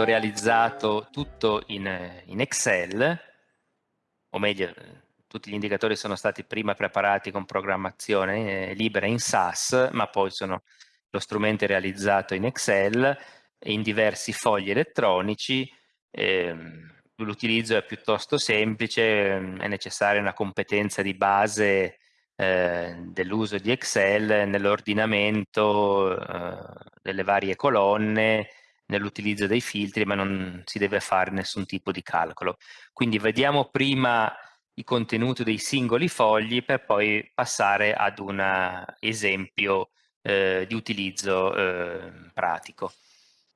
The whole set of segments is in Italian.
strumento realizzato tutto in, in Excel, o meglio, tutti gli indicatori sono stati prima preparati con programmazione eh, libera in SAS, ma poi sono lo strumento realizzato in Excel, in diversi fogli elettronici, ehm, l'utilizzo è piuttosto semplice, è necessaria una competenza di base eh, dell'uso di Excel nell'ordinamento eh, delle varie colonne, nell'utilizzo dei filtri, ma non si deve fare nessun tipo di calcolo. Quindi vediamo prima i contenuti dei singoli fogli per poi passare ad un esempio eh, di utilizzo eh, pratico.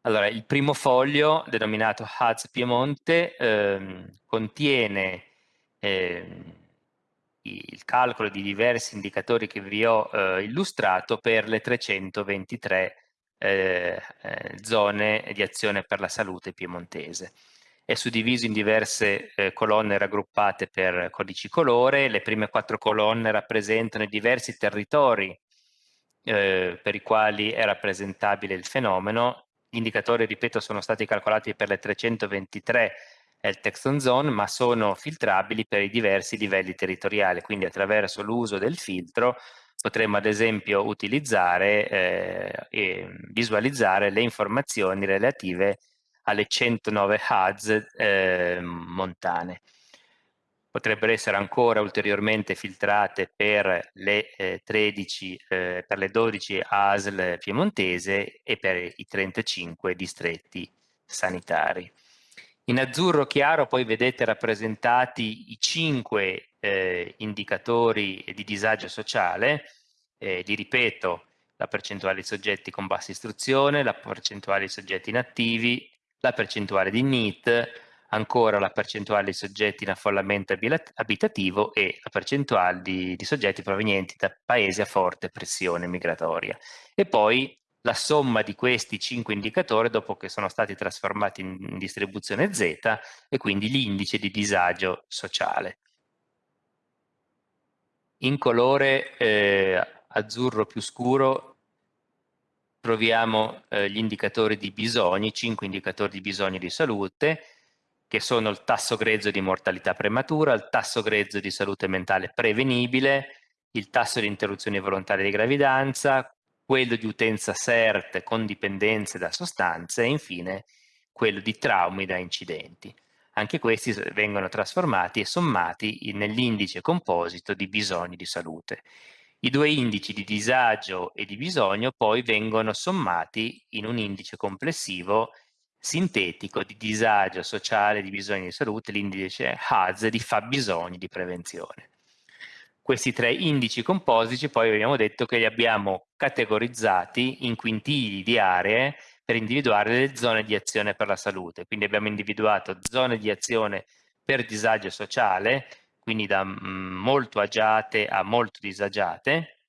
Allora, il primo foglio, denominato HAZ Piemonte, ehm, contiene ehm, il calcolo di diversi indicatori che vi ho eh, illustrato per le 323 eh, eh, zone di azione per la salute piemontese. È suddiviso in diverse eh, colonne raggruppate per codici colore, le prime quattro colonne rappresentano i diversi territori eh, per i quali è rappresentabile il fenomeno, gli indicatori, ripeto, sono stati calcolati per le 323 il text on zone, ma sono filtrabili per i diversi livelli territoriali, quindi attraverso l'uso del filtro potremmo ad esempio utilizzare eh, e visualizzare le informazioni relative alle 109 HUDs eh, montane. Potrebbero essere ancora ulteriormente filtrate per le, eh, 13, eh, per le 12 ASL piemontese e per i 35 distretti sanitari. In azzurro chiaro poi vedete rappresentati i cinque eh, indicatori di disagio sociale, eh, li ripeto, la percentuale di soggetti con bassa istruzione, la percentuale di soggetti inattivi, la percentuale di NEET, ancora la percentuale di soggetti in affollamento abitativo e la percentuale di, di soggetti provenienti da paesi a forte pressione migratoria. E poi la somma di questi cinque indicatori dopo che sono stati trasformati in distribuzione Z e quindi l'indice di disagio sociale. In colore eh, azzurro più scuro troviamo eh, gli indicatori di bisogni, cinque indicatori di bisogni di salute, che sono il tasso grezzo di mortalità prematura, il tasso grezzo di salute mentale prevenibile, il tasso di interruzione volontaria di gravidanza, quello di utenza CERT con dipendenze da sostanze e infine quello di traumi da incidenti. Anche questi vengono trasformati e sommati nell'indice composito di bisogni di salute. I due indici di disagio e di bisogno poi vengono sommati in un indice complessivo sintetico di disagio sociale di bisogni di salute, l'indice HAZ di fabbisogni di prevenzione. Questi tre indici compositi poi abbiamo detto che li abbiamo categorizzati in quintili di aree per individuare le zone di azione per la salute. Quindi abbiamo individuato zone di azione per disagio sociale, quindi da mm, molto agiate a molto disagiate,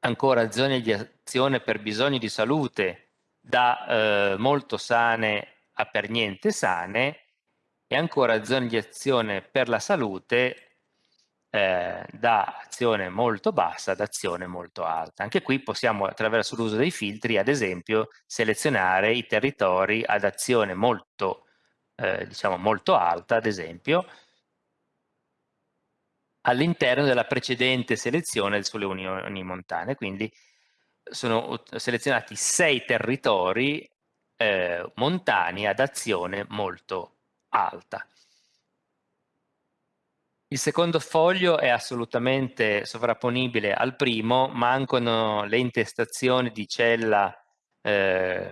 ancora zone di azione per bisogni di salute da eh, molto sane a per niente sane e ancora zone di azione per la salute eh, da azione molto bassa ad azione molto alta. Anche qui possiamo attraverso l'uso dei filtri ad esempio selezionare i territori ad azione molto, eh, diciamo molto alta ad esempio all'interno della precedente selezione sulle unioni montane, quindi sono selezionati sei territori eh, montani ad azione molto alta. Il secondo foglio è assolutamente sovrapponibile al primo, mancano le intestazioni di cella eh,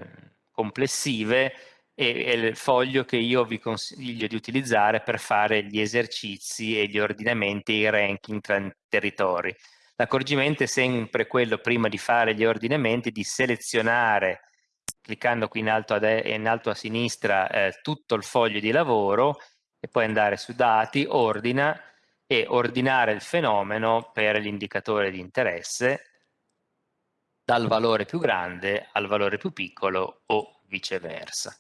complessive e è il foglio che io vi consiglio di utilizzare per fare gli esercizi e gli ordinamenti e i ranking tra territori. L'accorgimento è sempre quello prima di fare gli ordinamenti di selezionare cliccando qui in alto a, in alto a sinistra eh, tutto il foglio di lavoro e poi andare su dati, ordina e ordinare il fenomeno per l'indicatore di interesse dal valore più grande al valore più piccolo o viceversa.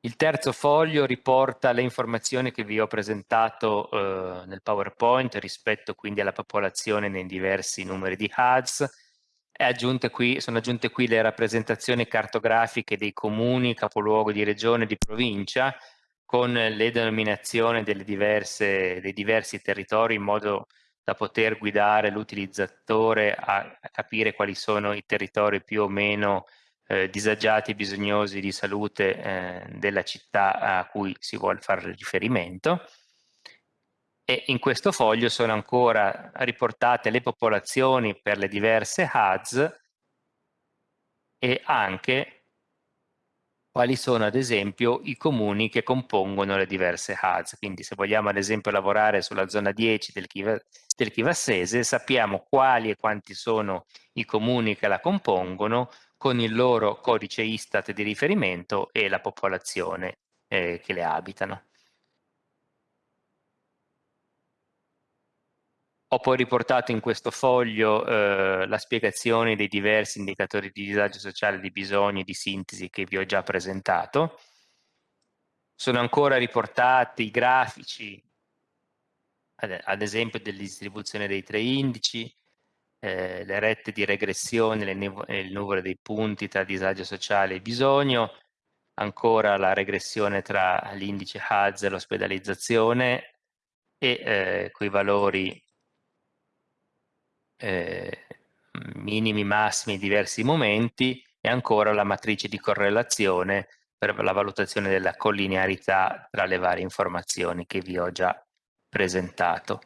Il terzo foglio riporta le informazioni che vi ho presentato eh, nel PowerPoint rispetto quindi alla popolazione nei diversi numeri di HUDs. Qui, sono aggiunte qui le rappresentazioni cartografiche dei comuni, capoluogo di regione di provincia con le denominazioni diverse, dei diversi territori in modo da poter guidare l'utilizzatore a, a, capire quali sono i territori più o meno eh, disagiati e bisognosi di salute eh, della città a cui si vuole fare riferimento. E in questo foglio sono ancora riportate le popolazioni per le diverse HUDs e anche quali sono ad esempio i comuni che compongono le diverse HUDs. Quindi se vogliamo ad esempio lavorare sulla zona 10 del, Chiva, del Chivassese sappiamo quali e quanti sono i comuni che la compongono con il loro codice Istat di riferimento e la popolazione eh, che le abitano. Ho poi riportato in questo foglio eh, la spiegazione dei diversi indicatori di disagio sociale, di bisogni, di sintesi che vi ho già presentato. Sono ancora riportati i grafici, ad, esempio della distribuzione dei tre indici, eh, le rette di regressione, il numero dei punti tra disagio sociale e bisogno, ancora la regressione tra l'indice HAZ e l'ospedalizzazione e eh, quei valori eh, minimi, massimi, diversi momenti e ancora la matrice di correlazione per la valutazione della collinearità tra le varie informazioni che vi ho già presentato.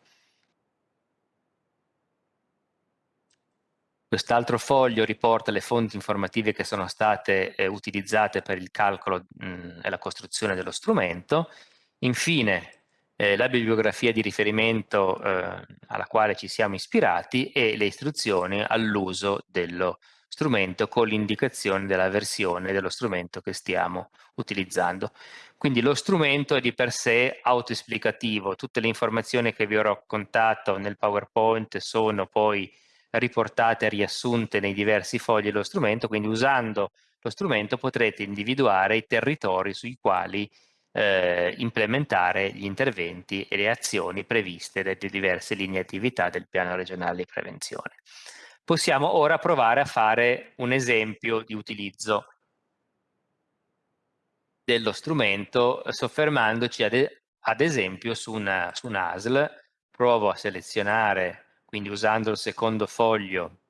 Quest'altro foglio riporta le fonti informative che sono state eh, utilizzate per il calcolo mh, e la costruzione dello strumento. Infine, eh, la bibliografia di riferimento eh, alla quale ci siamo ispirati e le istruzioni all'uso dello strumento con l'indicazione della versione dello strumento che stiamo utilizzando. Quindi lo strumento è di per sé autoesplicativo, tutte le informazioni che vi ho raccontato nel PowerPoint sono poi riportate e riassunte nei diversi fogli dello strumento, quindi usando lo strumento potrete individuare i territori sui quali eh, implementare gli interventi e le azioni previste dalle diverse linee attività del piano regionale di prevenzione. Possiamo ora provare a fare un esempio di utilizzo dello strumento soffermandoci ad, ad esempio su, una, su un ASL. Provo a selezionare, quindi usando il secondo foglio,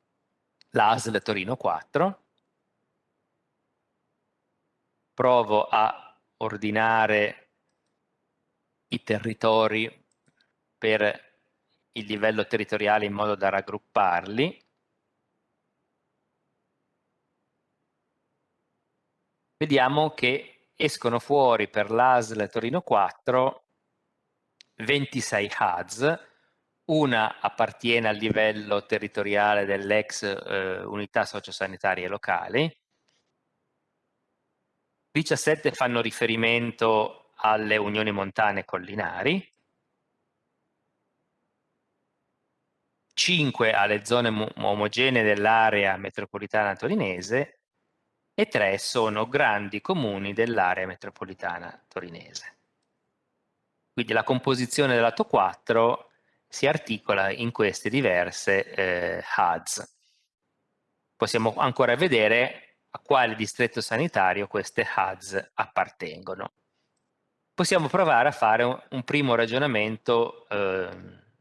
l'ASL Torino 4. Provo a ordinare i territori per il livello territoriale in modo da raggrupparli. Vediamo che escono fuori per l'ASL Torino 4 26 HUDs, una appartiene al livello territoriale dell'ex eh, unità sociosanitarie locali, 17 fanno riferimento alle unioni montane collinari, 5 alle zone omogenee dell'area metropolitana torinese e 3 sono grandi comuni dell'area metropolitana torinese. Quindi la composizione del lato 4 si articola in queste diverse eh, HUDs. Possiamo ancora vedere a quale distretto sanitario queste HUDs appartengono. Possiamo provare a fare un, un primo ragionamento eh,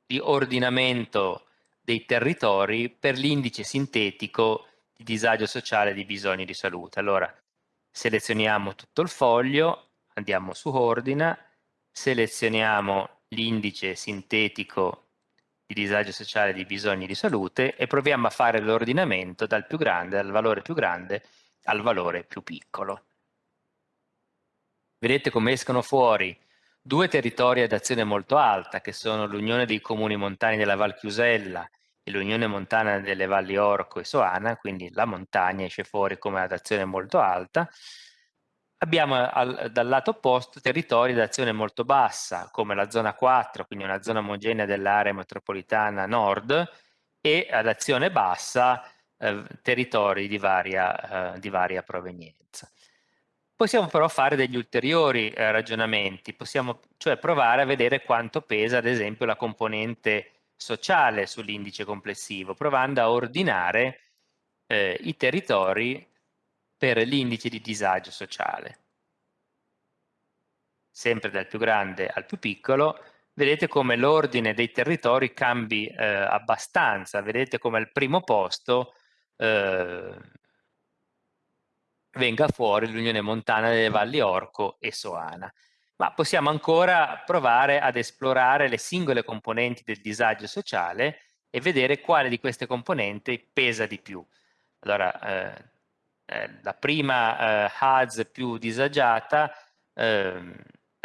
di ordinamento dei territori per l'indice sintetico di disagio sociale e di bisogni di salute. Allora, selezioniamo tutto il foglio, andiamo su ordina, selezioniamo l'indice sintetico di disagio sociale di bisogni di salute e proviamo a fare l'ordinamento dal più grande, dal valore più grande al valore più piccolo. Vedete come escono fuori due territori ad azione molto alta, che sono l'Unione dei Comuni Montani della Val Chiusella e l'Unione Montana delle Valli Orco e Soana, quindi la montagna esce fuori come ad azione molto alta. Abbiamo al, dal lato opposto territori ad azione molto bassa, come la zona 4, quindi una zona omogenea dell'area metropolitana nord, e ad azione bassa eh, territori di varia, eh, di varia provenienza. Possiamo però fare degli ulteriori eh, ragionamenti, possiamo cioè provare a vedere quanto pesa ad esempio la componente sociale sull'indice complessivo, provando a ordinare eh, i territori per l'indice di disagio sociale. Sempre dal più grande al più piccolo, vedete come l'ordine dei territori cambi eh, abbastanza, vedete come al primo posto eh, venga fuori l'Unione Montana delle Valli Orco e Soana. Ma possiamo ancora provare ad esplorare le singole componenti del disagio sociale e vedere quale di queste componenti pesa di più. Allora, eh, eh, la prima eh, HUDS più disagiata ehm,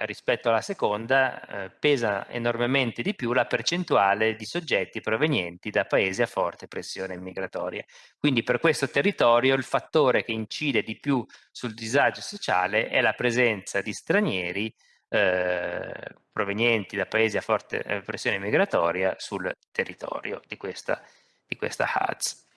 rispetto alla seconda eh, pesa enormemente di più la percentuale di soggetti provenienti da paesi a forte pressione migratoria. Quindi per questo territorio il fattore che incide di più sul disagio sociale è la presenza di stranieri eh, provenienti da paesi a forte eh, pressione migratoria sul territorio di questa, di questa HADS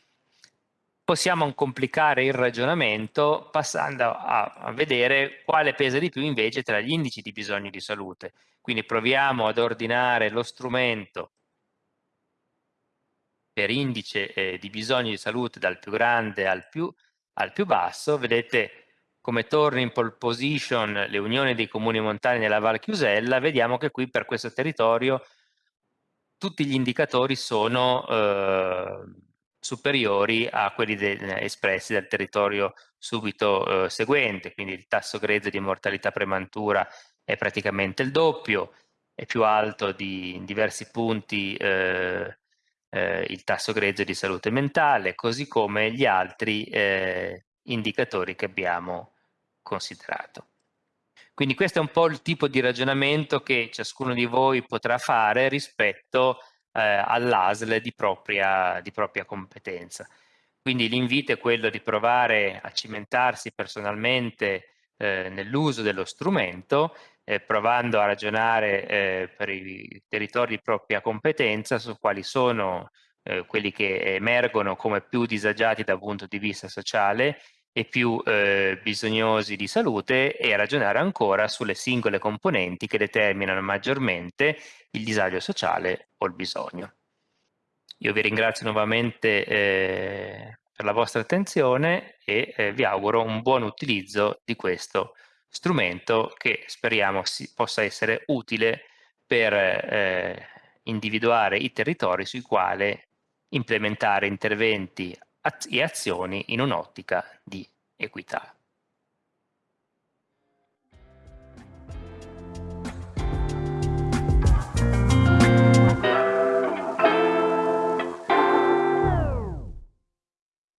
possiamo complicare il ragionamento passando a, a, vedere quale pesa di più invece tra gli indici di bisogno di salute. Quindi proviamo ad ordinare lo strumento per indice eh, di bisogno di salute dal più grande al più, al più basso, vedete come torna in pole position le unioni dei comuni montani nella Val Chiusella, vediamo che qui per questo territorio tutti gli indicatori sono eh, superiori a quelli del, espressi dal territorio subito eh, seguente, quindi il tasso grezzo di mortalità prematura è praticamente il doppio, è più alto di, in diversi punti eh, eh, il tasso grezzo di salute mentale, così come gli altri eh, indicatori che abbiamo considerato. Quindi questo è un po' il tipo di ragionamento che ciascuno di voi potrà fare rispetto a eh, all'ASL di di propria competenza. Quindi l'invito è quello di provare a cimentarsi personalmente eh, nell'uso dello strumento, eh, provando a ragionare eh, per i territori di propria competenza su quali sono eh, quelli che emergono come più disagiati dal punto di vista sociale e più eh, bisognosi di salute e ragionare ancora sulle singole componenti che determinano maggiormente il disagio sociale o il bisogno. Io vi ringrazio nuovamente eh, per la vostra attenzione e eh, vi auguro un buon utilizzo di questo strumento che speriamo si, possa essere utile per eh, individuare i territori sui quali implementare interventi e azioni in un'ottica di equità.